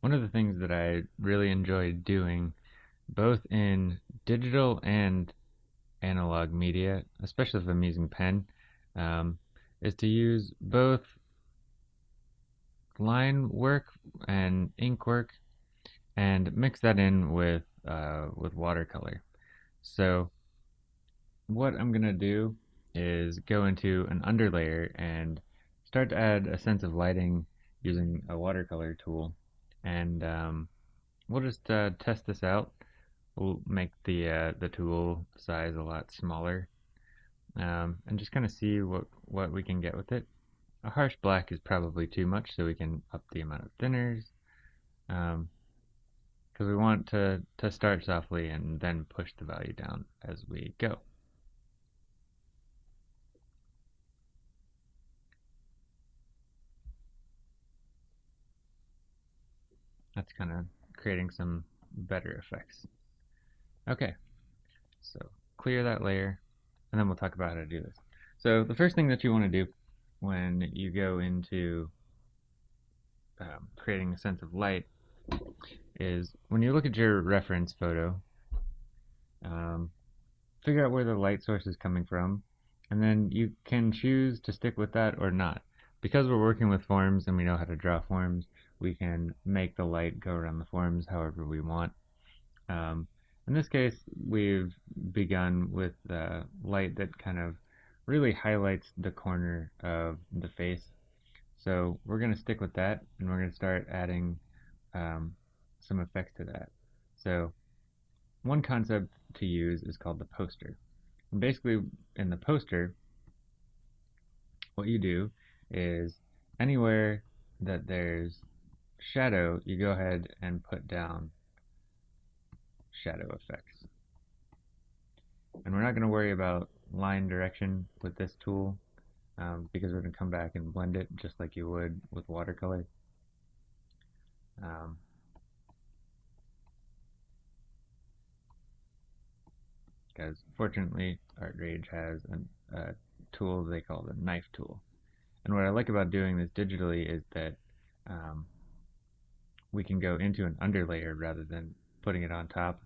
one of the things that I really enjoy doing, both in digital and analog media, especially if I'm using pen, um, is to use both line work and ink work and mix that in with uh, with watercolor. So what I'm gonna do is go into an underlayer and start to add a sense of lighting using a watercolor tool and um, we'll just uh, test this out. We'll make the uh, the tool size a lot smaller. Um, and just kind of see what what we can get with it. A harsh black is probably too much so we can up the amount of thinners. Because um, we want to to start softly and then push the value down as we go That's kind of creating some better effects. Okay, so clear that layer, and then we'll talk about how to do this. So the first thing that you want to do when you go into um, creating a sense of light is when you look at your reference photo, um, figure out where the light source is coming from, and then you can choose to stick with that or not. Because we're working with forms and we know how to draw forms, we can make the light go around the forms however we want. Um, in this case, we've begun with uh, light that kind of really highlights the corner of the face. So we're going to stick with that, and we're going to start adding um, some effects to that. So one concept to use is called the poster. And basically, in the poster, what you do is anywhere that there's shadow, you go ahead and put down shadow effects. And we're not going to worry about line direction with this tool um, because we're going to come back and blend it just like you would with watercolor. Um, because fortunately ArtRage has a, a tool they call the knife tool. And what I like about doing this digitally is that um, we can go into an underlayer rather than putting it on top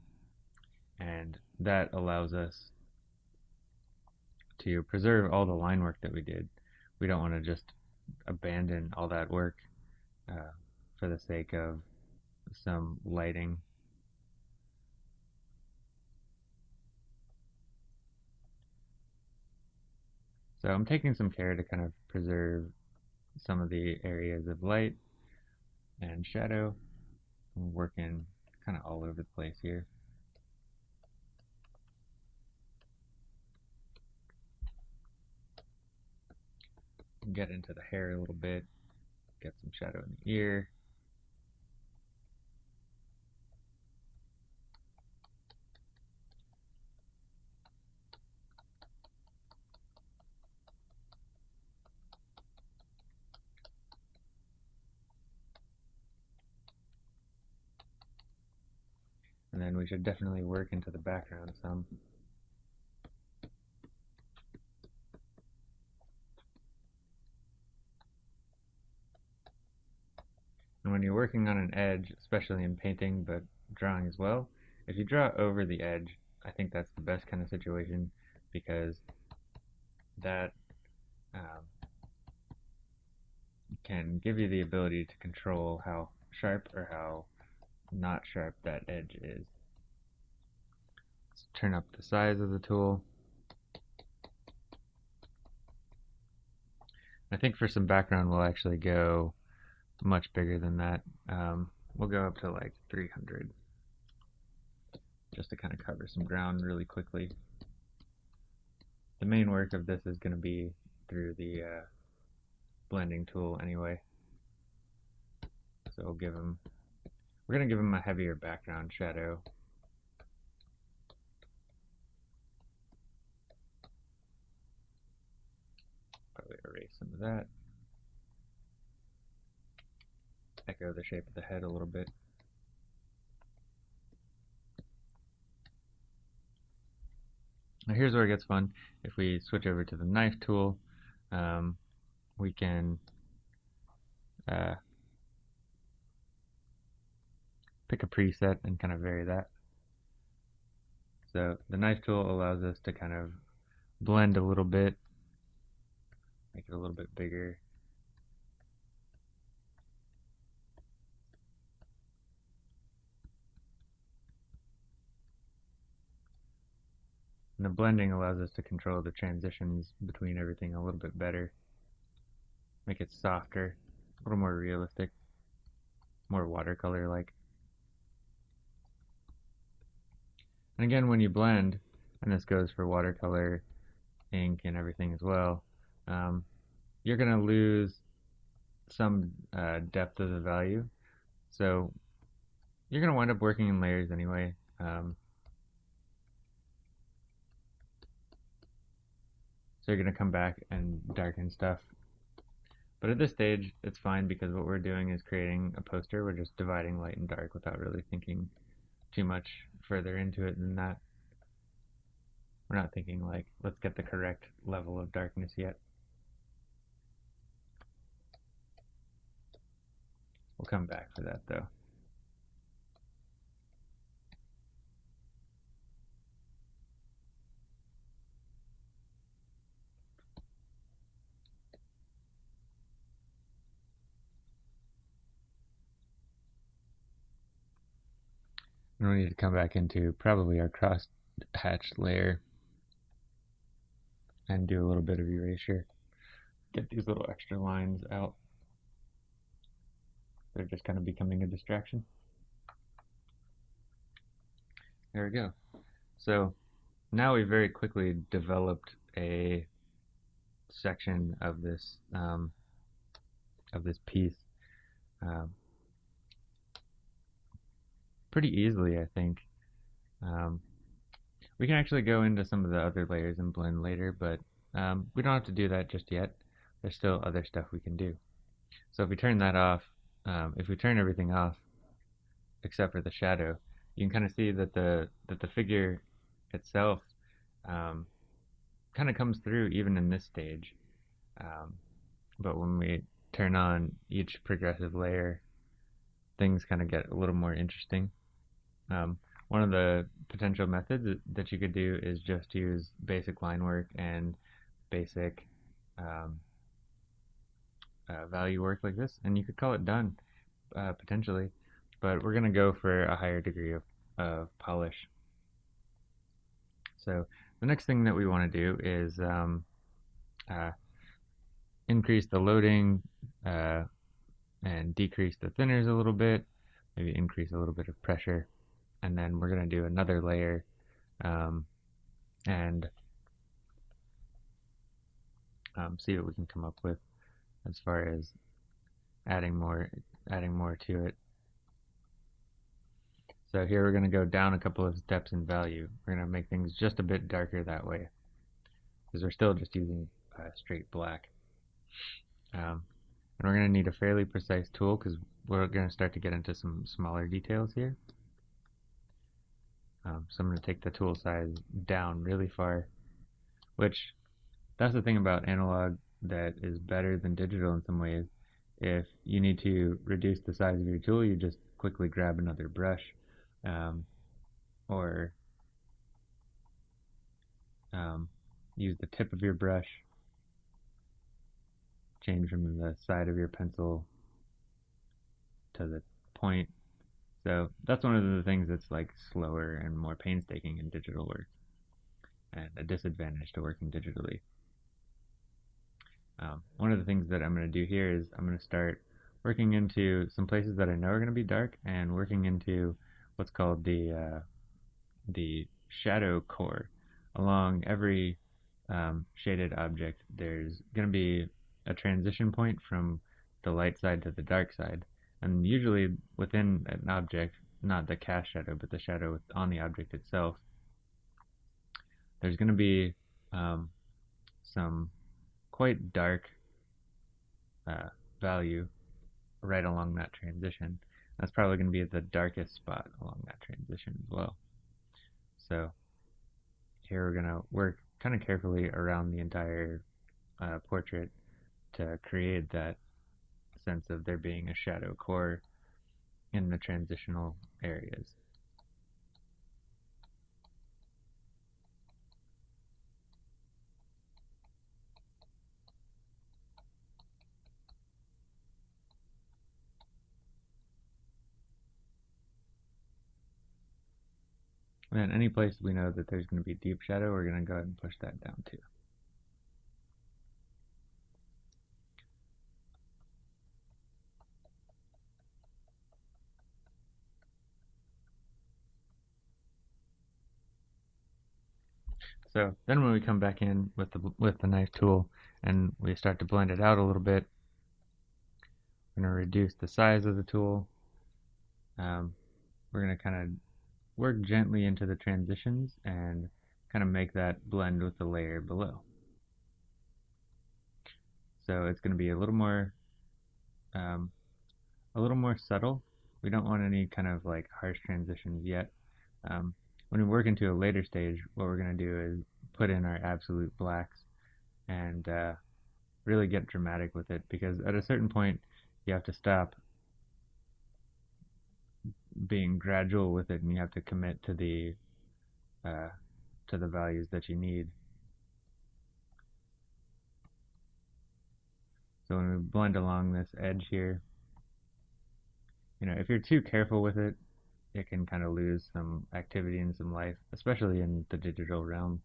and that allows us to preserve all the line work that we did. We don't want to just abandon all that work uh, for the sake of some lighting. So I'm taking some care to kind of preserve some of the areas of light and shadow. I'm working kind of all over the place here. Get into the hair a little bit, get some shadow in the ear. And then we should definitely work into the background some. And when you're working on an edge, especially in painting, but drawing as well, if you draw over the edge, I think that's the best kind of situation because that um, can give you the ability to control how sharp or how not sharp that edge is. Let's turn up the size of the tool. I think for some background we'll actually go much bigger than that. Um, we'll go up to like 300 just to kind of cover some ground really quickly. The main work of this is going to be through the uh, blending tool anyway. So we'll give them we're going to give him a heavier background shadow. Probably erase some of that. Echo the shape of the head a little bit. Now here's where it gets fun. If we switch over to the knife tool, um, we can uh, pick a preset and kind of vary that. So the knife tool allows us to kind of blend a little bit, make it a little bit bigger. And the blending allows us to control the transitions between everything a little bit better. Make it softer, a little more realistic, more watercolor-like. And again, when you blend, and this goes for watercolor, ink, and everything as well, um, you're going to lose some uh, depth of the value. So you're going to wind up working in layers anyway. Um, So you're going to come back and darken stuff. But at this stage, it's fine because what we're doing is creating a poster. We're just dividing light and dark without really thinking too much further into it than that. We're not thinking like, let's get the correct level of darkness yet. We'll come back for that though. And we need to come back into probably our cross hatched layer and do a little bit of erasure. Get these little extra lines out. They're just kind of becoming a distraction. There we go. So now we very quickly developed a section of this um, of this piece. Um, pretty easily, I think. Um, we can actually go into some of the other layers and blend later, but um, we don't have to do that just yet. There's still other stuff we can do. So if we turn that off, um, if we turn everything off, except for the shadow, you can kind of see that the that the figure itself um, kind of comes through even in this stage. Um, but when we turn on each progressive layer, things kind of get a little more interesting. Um, one of the potential methods that you could do is just use basic line work and basic um, uh, value work like this, and you could call it done, uh, potentially. But we're going to go for a higher degree of, of polish. So the next thing that we want to do is um, uh, increase the loading uh, and decrease the thinners a little bit, maybe increase a little bit of pressure and then we're going to do another layer um, and um, see what we can come up with as far as adding more adding more to it. So here we're going to go down a couple of steps in value. We're going to make things just a bit darker that way because we're still just using uh, straight black. Um, and we're going to need a fairly precise tool because we're going to start to get into some smaller details here. Um, so I'm going to take the tool size down really far, which that's the thing about analog that is better than digital in some ways. If you need to reduce the size of your tool, you just quickly grab another brush um, or um, use the tip of your brush, change from the side of your pencil to the point so that's one of the things that's like slower and more painstaking in digital work and a disadvantage to working digitally. Um, one of the things that I'm going to do here is I'm going to start working into some places that I know are going to be dark and working into what's called the uh, the shadow core. Along every um, shaded object there's going to be a transition point from the light side to the dark side and usually within an object, not the cast shadow, but the shadow on the object itself, there's going to be um, some quite dark uh, value right along that transition. That's probably going to be the darkest spot along that transition as well. So here we're going to work kind of carefully around the entire uh, portrait to create that sense of there being a shadow core in the transitional areas. And any place we know that there's going to be deep shadow, we're going to go ahead and push that down too. So then when we come back in with the, with the knife tool and we start to blend it out a little bit, we're going to reduce the size of the tool. Um, we're going to kind of work gently into the transitions and kind of make that blend with the layer below. So it's going to be a little more um, a little more subtle. We don't want any kind of like harsh transitions yet. Um, when we work into a later stage, what we're going to do is put in our absolute blacks and uh, really get dramatic with it because at a certain point you have to stop being gradual with it and you have to commit to the uh, to the values that you need. So when we blend along this edge here, you know, if you're too careful with it, it can kind of lose some activity and some life, especially in the digital realm,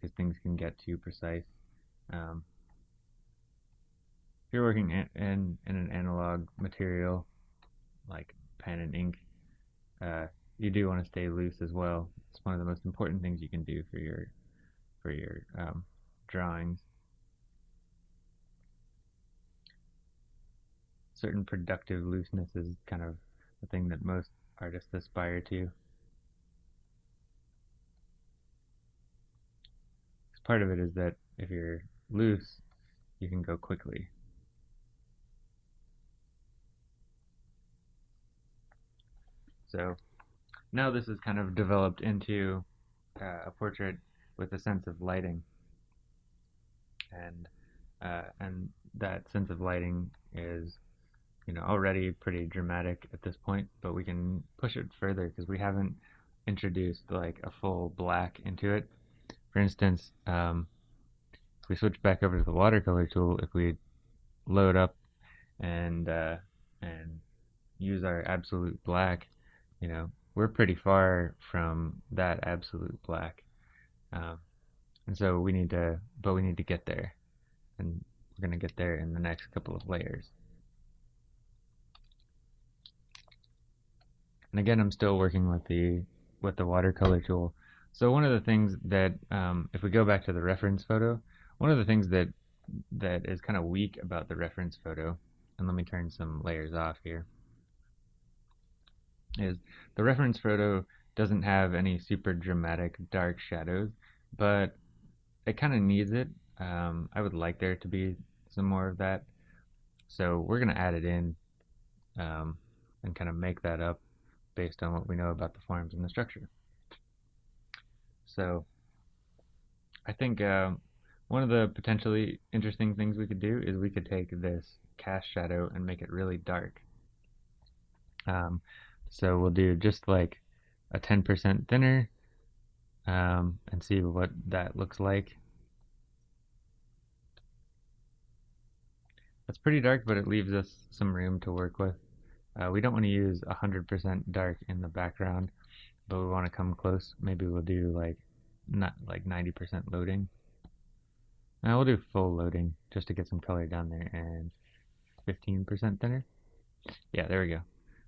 because things can get too precise. Um, if you're working in, in, in an analog material, like pen and ink, uh, you do want to stay loose as well. It's one of the most important things you can do for your for your um, drawings. Certain productive looseness is kind of the thing that most artists aspire to. Part of it is that if you're loose, you can go quickly. So now this is kind of developed into uh, a portrait with a sense of lighting. And uh, and that sense of lighting is you know already pretty dramatic at this point, but we can push it further because we haven't introduced like a full black into it. For instance, um, if we switch back over to the watercolor tool, if we load up and uh, and use our absolute black, you know, we're pretty far from that absolute black. Um, and so we need to, but we need to get there. And we're going to get there in the next couple of layers. And again, I'm still working with the with the watercolor tool. So one of the things that, um, if we go back to the reference photo, one of the things that that is kind of weak about the reference photo, and let me turn some layers off here is the reference photo doesn't have any super dramatic dark shadows, but it kind of needs it. Um, I would like there to be some more of that. So we're going to add it in um, and kind of make that up based on what we know about the forms and the structure. So I think uh, one of the potentially interesting things we could do is we could take this cast shadow and make it really dark. Um, so we'll do just like a 10% thinner um, and see what that looks like. That's pretty dark, but it leaves us some room to work with. Uh, we don't want to use 100% dark in the background, but we want to come close. Maybe we'll do like not like 90% loading. Now we'll do full loading just to get some color down there and 15% thinner. Yeah, there we go.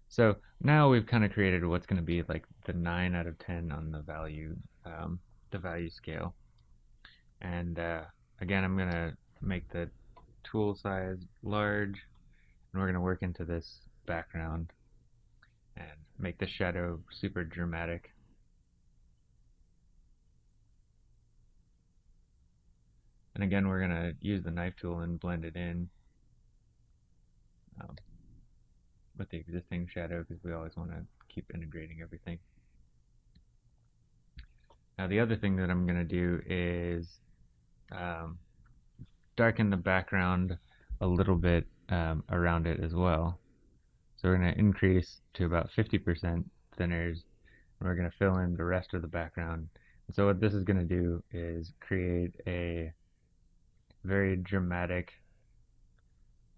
So now we've kind of created what's going to be like the 9 out of 10 on the value, um, the value scale. And uh, again, I'm going to make the tool size large, and we're going to work into this background and make the shadow super dramatic. And again, we're going to use the knife tool and blend it in. Um, with the existing shadow because we always want to keep integrating everything. Now the other thing that I'm going to do is um, darken the background a little bit um, around it as well. So we're going to increase to about 50% thinners, and we're going to fill in the rest of the background. And so what this is going to do is create a very dramatic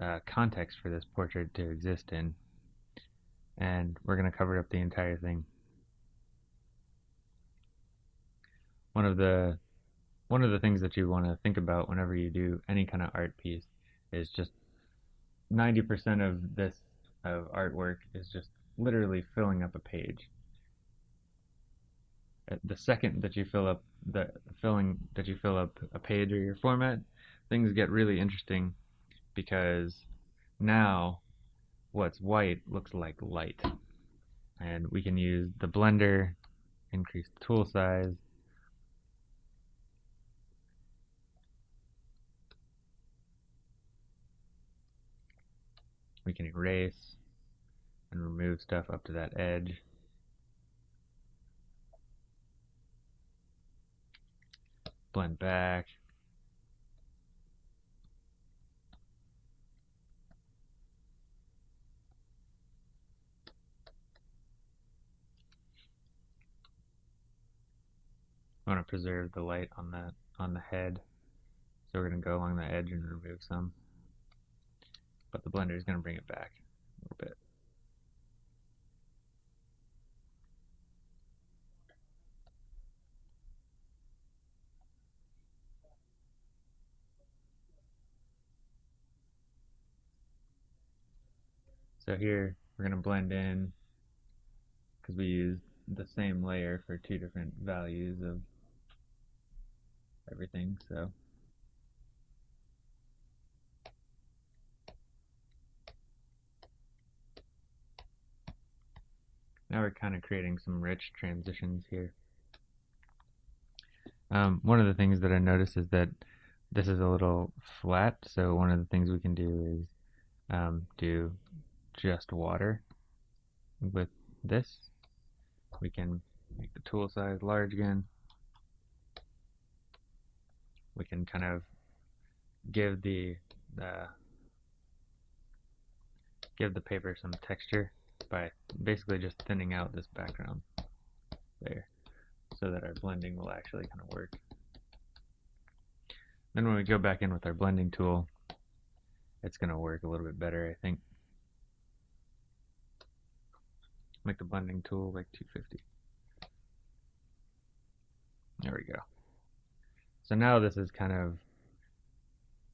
uh, context for this portrait to exist in. And we're going to cover up the entire thing. One of the one of the things that you want to think about whenever you do any kind of art piece is just 90% of this of artwork is just literally filling up a page. Uh, the second that you fill up the filling that you fill up a page or your format, things get really interesting because now what's white looks like light. And we can use the blender, increase the tool size, we can erase and remove stuff up to that edge. Blend back. I want to preserve the light on the on the head, so we're going to go along the edge and remove some but the blender is going to bring it back a little bit. So here we're going to blend in because we use the same layer for two different values of everything. So Now we're kind of creating some rich transitions here. Um, one of the things that I noticed is that this is a little flat, so one of the things we can do is um, do just water with this. We can make the tool size large again. We can kind of give the uh, give the paper some texture by basically just thinning out this background there so that our blending will actually kind of work. Then when we go back in with our blending tool, it's going to work a little bit better, I think. Make the blending tool like 250. There we go. So now this is kind of,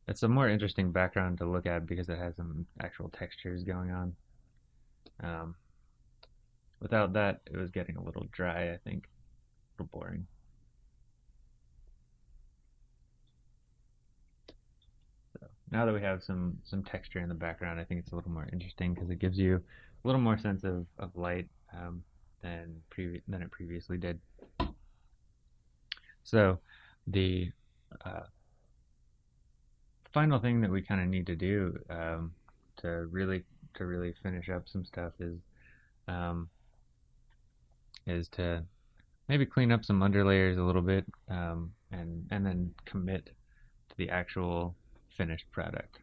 it's a more interesting background to look at because it has some actual textures going on. Um, without that, it was getting a little dry, I think. A little boring. So now that we have some, some texture in the background, I think it's a little more interesting because it gives you a little more sense of, of light um, than, than it previously did. So the uh, final thing that we kind of need to do um, to really to really finish up some stuff is um, is to maybe clean up some underlayers a little bit um, and and then commit to the actual finished product.